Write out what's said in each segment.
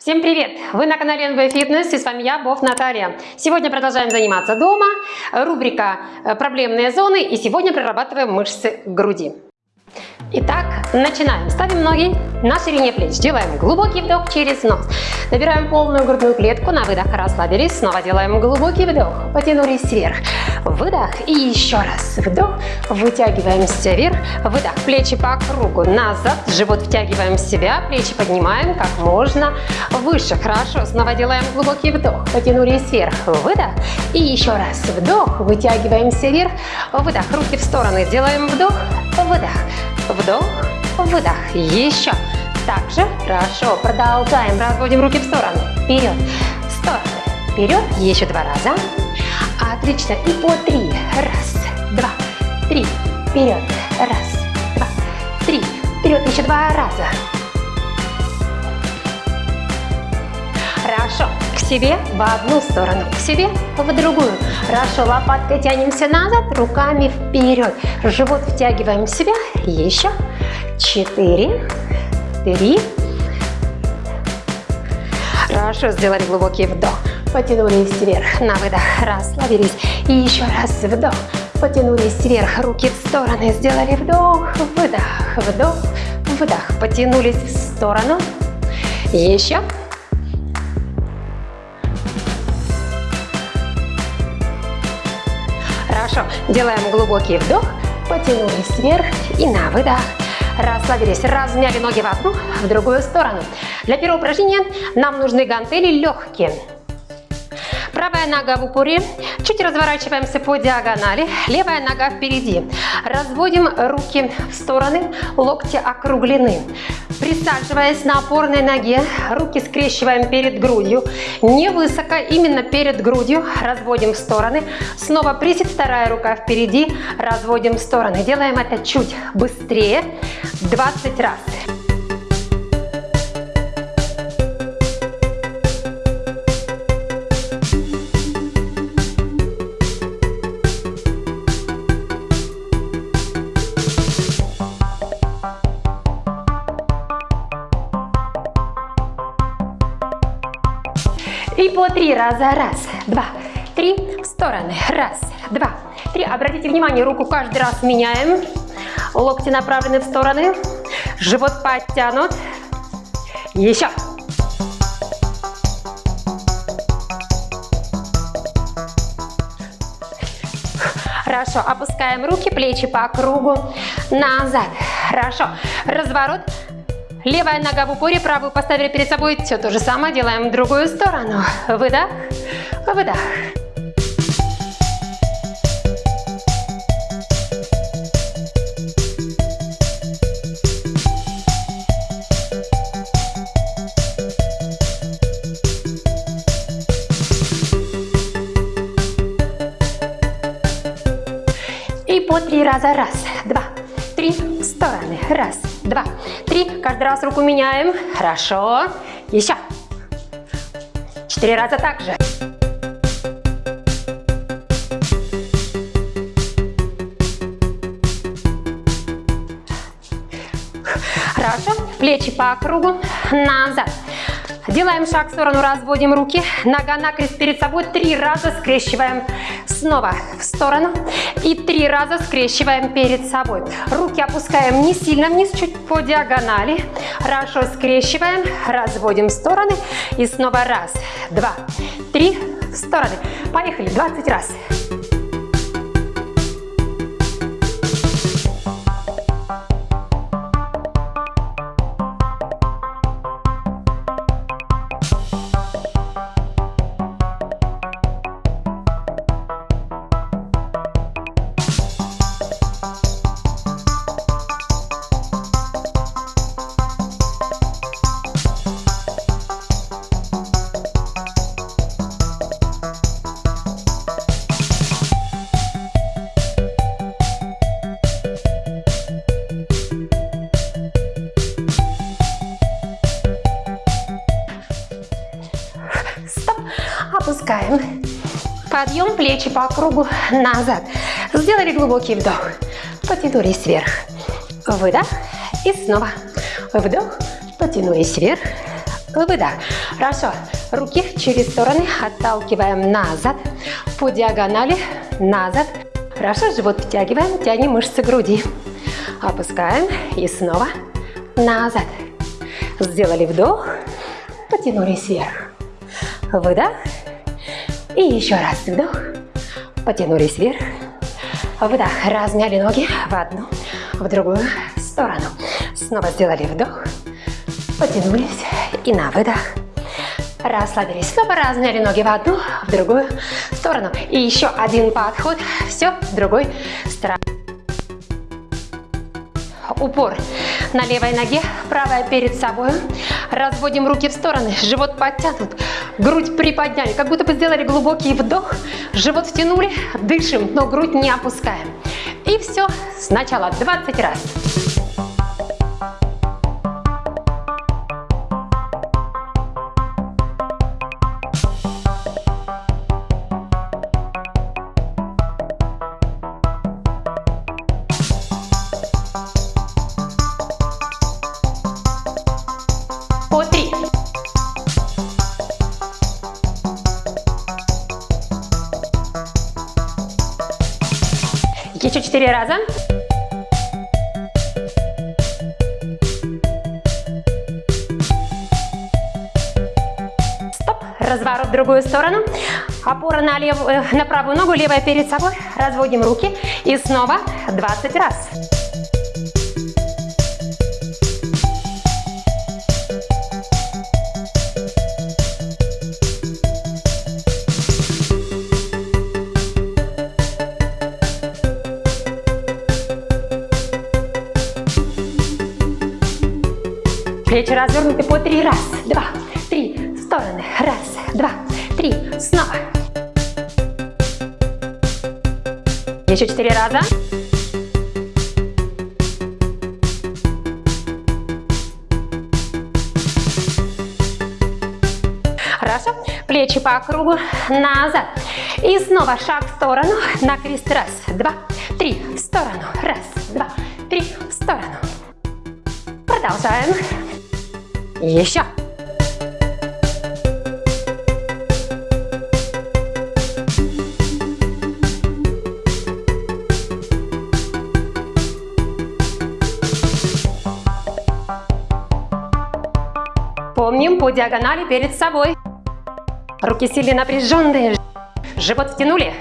Всем привет! Вы на канале НВ Фитнес и с вами я, Бов Наталья. Сегодня продолжаем заниматься дома. Рубрика «Проблемные зоны» и сегодня прорабатываем мышцы груди. Итак, начинаем. Ставим ноги на ширине плеч. Делаем глубокий вдох через нос. Набираем полную грудную клетку. На выдох расслабились. Снова делаем глубокий вдох. Потянулись вверх. Выдох. И еще раз. Вдох. Вытягиваемся вверх. Выдох. Плечи по кругу. Назад. Живот втягиваем в себя. Плечи поднимаем как можно выше. Хорошо. Снова делаем глубокий вдох. Потянулись вверх. Выдох. И еще раз. Вдох. Вытягиваемся вверх. Выдох. Руки в стороны. Делаем вдох. Выдох. Вдох, выдох. Еще. Также хорошо. Продолжаем. Разводим руки в сторону. Вперед. Стороны. Вперед. Еще два раза. Отлично. И по три. Раз, два, три. Вперед. Раз, два, три. Вперед. Еще два раза. Хорошо. Себе в одну сторону, к себе в другую. Хорошо. Лопаткой тянемся назад, руками вперед. Живот втягиваем в себя. Еще. Четыре. Три. Хорошо. Сделали глубокий вдох. Потянулись вверх. На выдох. Расслабились. И еще раз вдох. Потянулись вверх. Руки в стороны. Сделали вдох. Выдох. Вдох. Выдох. Потянулись в сторону. Еще. Хорошо. Делаем глубокий вдох. Потянулись вверх и на выдох. Расслабились, размяли ноги в одну, в другую сторону. Для первого упражнения нам нужны гантели легкие. Правая нога в упоре, чуть разворачиваемся по диагонали, левая нога впереди. Разводим руки в стороны, локти округлены. Присаживаясь на опорной ноге, руки скрещиваем перед грудью. Не высоко, именно перед грудью. Разводим в стороны. Снова присед, вторая рука впереди. Разводим в стороны. Делаем это чуть быстрее. 20 раз. И по три раза. Раз, два, три. В стороны. Раз, два, три. Обратите внимание, руку каждый раз меняем. Локти направлены в стороны. Живот подтянут. Еще. Хорошо. Опускаем руки, плечи по кругу. Назад. Хорошо. Разворот. Левая нога в упоре, правую поставили перед собой. Все то же самое делаем в другую сторону. Выдох, выдох. И по три раза. Раз, два, три. Стороны. Раз. Каждый раз руку меняем. Хорошо. Еще. Четыре раза также. Хорошо. Плечи по кругу. Назад. Делаем шаг в сторону, разводим руки. Нога накрест перед собой. Три раза скрещиваем. Снова в сторону. И три раза скрещиваем перед собой. Руки опускаем не сильно вниз, чуть по диагонали. Хорошо скрещиваем. Разводим в стороны. И снова раз, два, три. В стороны. Поехали. 20 раз. Подъем плечи по кругу назад. Сделали глубокий вдох. Потянулись вверх. Выдох. И снова вдох. Потянулись вверх. Выдох. Хорошо. Руки через стороны отталкиваем назад. По диагонали назад. Хорошо. Живот втягиваем. Тянем мышцы груди. Опускаем. И снова назад. Сделали вдох. Потянулись вверх. Выдох. И еще раз вдох. Потянулись вверх. Выдох. Размяли ноги в одну, в другую сторону. Снова сделали вдох. Потянулись. И на выдох. Расслабились. Снова размяли ноги в одну, в другую сторону. И еще один подход. Все, в другой стороне. Упор на левой ноге, правая перед собой. Разводим руки в стороны, живот подтянут, грудь приподняли, как будто бы сделали глубокий вдох, живот втянули, дышим, но грудь не опускаем. И все, сначала 20 раз. Четыре раза. Стоп. Разворот в другую сторону. Опора на, левую, на правую ногу, левая перед собой. Разводим руки. И снова 20 раз. Плечи развернуты по три. Раз, два, три. Стороны. Раз, два, три. Снова. Еще четыре раза. Хорошо. Плечи по кругу. Назад. И снова шаг в сторону. На крест. Раз, два, три. В сторону. Раз, два, три. В сторону. Продолжаем. Еще. Помним по диагонали перед собой. Руки сильно напряженные. Живот втянули.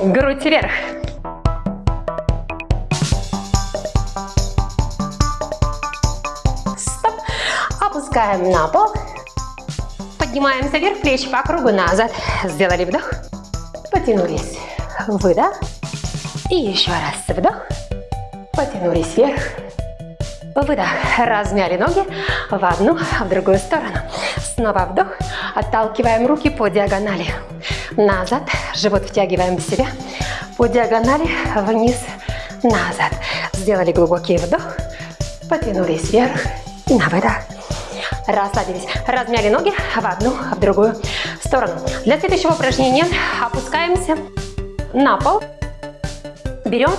Грудь вверх. Опускаем на пол. Поднимаемся вверх, плечи по кругу назад. Сделали вдох. Потянулись. Выдох. И еще раз вдох. Потянулись вверх. Выдох. Размяли ноги в одну, в другую сторону. Снова вдох. Отталкиваем руки по диагонали. Назад. Живот втягиваем в себя. По диагонали вниз, назад. Сделали глубокий вдох. Потянулись вверх. И на выдох расслабились. Размяли ноги в одну, в другую сторону. Для следующего упражнения опускаемся на пол. Берем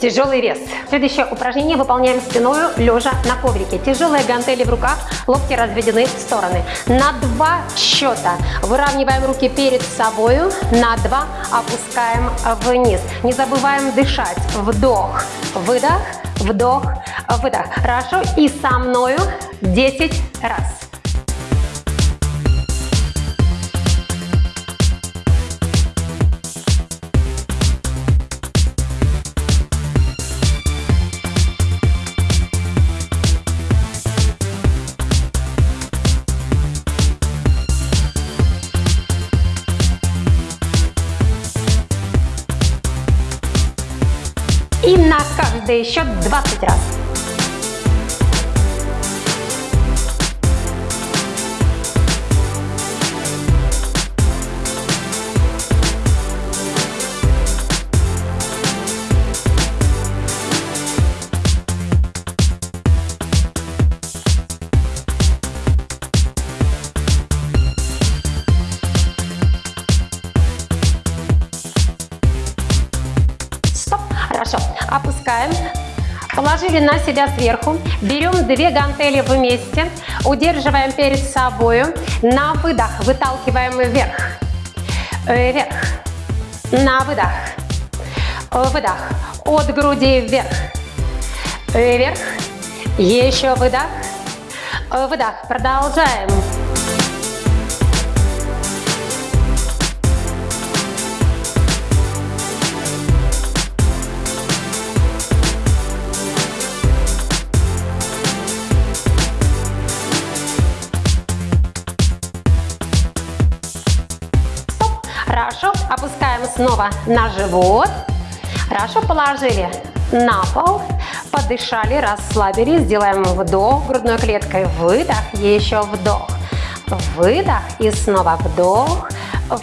тяжелый вес. Следующее упражнение выполняем спиной, лежа на коврике. Тяжелые гантели в руках, локти разведены в стороны. На два счета выравниваем руки перед собой, на два опускаем вниз. Не забываем дышать. Вдох, выдох, вдох, выдох. Хорошо. И со мною 10 раз. Каждый счет 20 раз. Положили на себя сверху. Берем две гантели вместе. Удерживаем перед собой. На выдох выталкиваем вверх. Вверх. На выдох. Выдох. От груди вверх. Вверх. Еще выдох. Выдох. Продолжаем. Хорошо, опускаем снова на живот. Хорошо, положили на пол, подышали, расслабились. Сделаем вдох грудной клеткой, выдох, еще вдох. Выдох и снова вдох,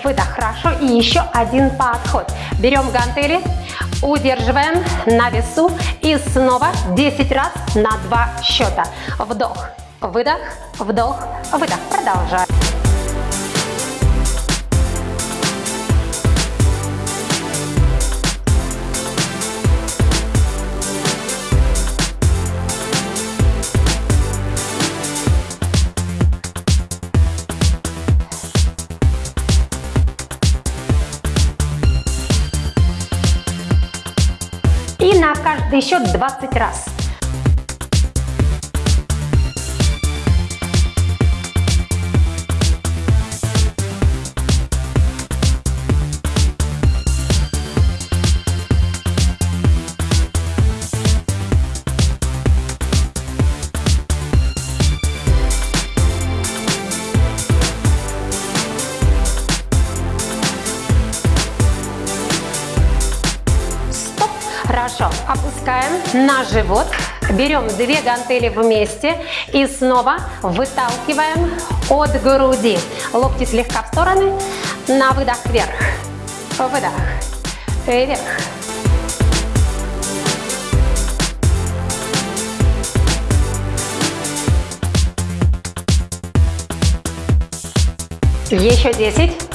выдох. Хорошо, и еще один подход. Берем гантели, удерживаем на весу и снова 10 раз на 2 счета. Вдох, выдох, вдох, выдох. Продолжаем. Счет 20 раз. живот. Берем две гантели вместе и снова выталкиваем от груди. Локти слегка в стороны. На выдох вверх. Выдох. Вверх. Еще 10.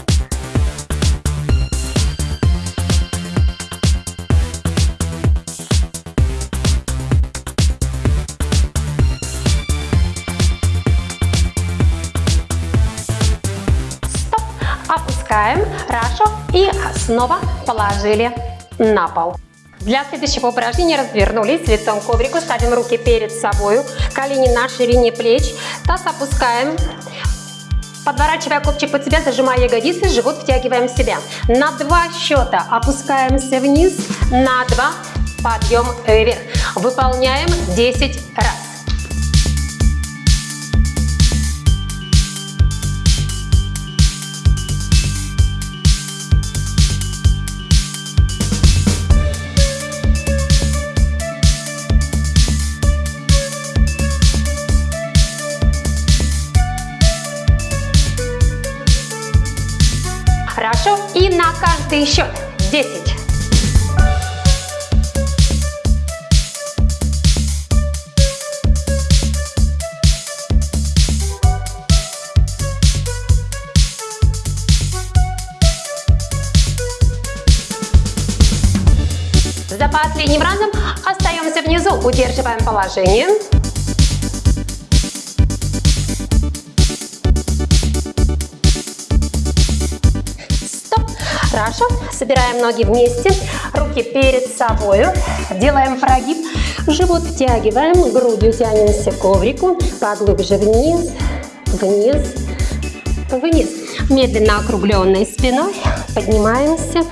И снова положили на пол. Для следующего упражнения развернулись лицом к коврику, ставим руки перед собой, колени на ширине плеч, таз опускаем, подворачивая копчик под себя, зажимая ягодицы, живот втягиваем в себя. На два счета опускаемся вниз, на два подъем вверх. Выполняем 10 раз. Каждый счет 10. За последним разом остаемся внизу, удерживаем положение. Хорошо. Собираем ноги вместе, руки перед собой. Делаем прогиб. Живот втягиваем, грудью тянемся к коврику. Поглубже вниз, вниз, вниз. Медленно округленной спиной поднимаемся.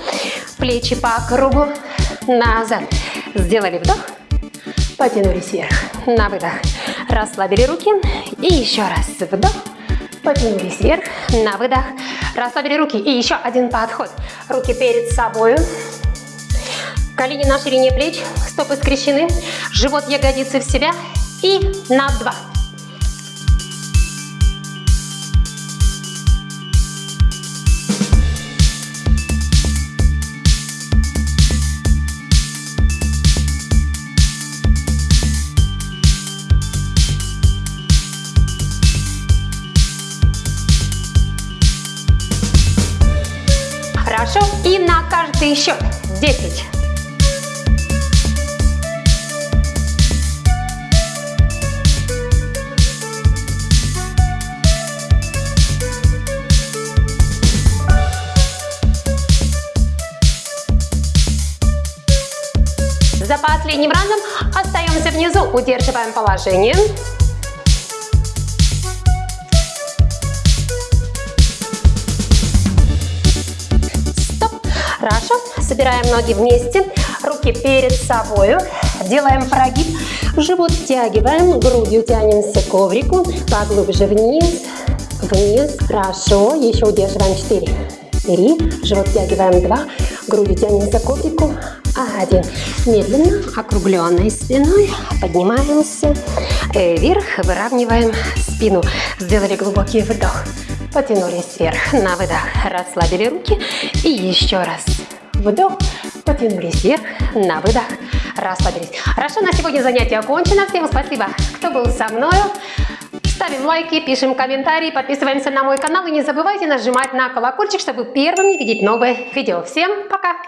Плечи по кругу. Назад. Сделали вдох. Потянулись вверх. На выдох. Расслабили руки. И еще раз вдох. Потянулись вверх. На выдох. Расслабили руки. И еще один подход. Руки перед собой. Колени на ширине плеч. Стопы скрещены. Живот, ягодицы в себя. И на два. Последним разом остаемся внизу, удерживаем положение. Стоп. Хорошо. Собираем ноги вместе, руки перед собой, делаем прогиб, живот втягиваем, грудью тянемся к коврику, поглубже вниз, вниз, хорошо, еще удерживаем. 4, 3, живот втягиваем 2, грудью тянемся к коврику, 1, медленно, округленной спиной, поднимаемся э, вверх, выравниваем спину, сделали глубокий вдох, потянулись вверх, на выдох, расслабили руки и еще раз вдох, потянулись вверх, на выдох, расслабились. Хорошо, на сегодня занятие окончено. Всем спасибо, кто был со мной. Ставим лайки, пишем комментарии, подписываемся на мой канал и не забывайте нажимать на колокольчик, чтобы первыми видеть новые видео. Всем пока!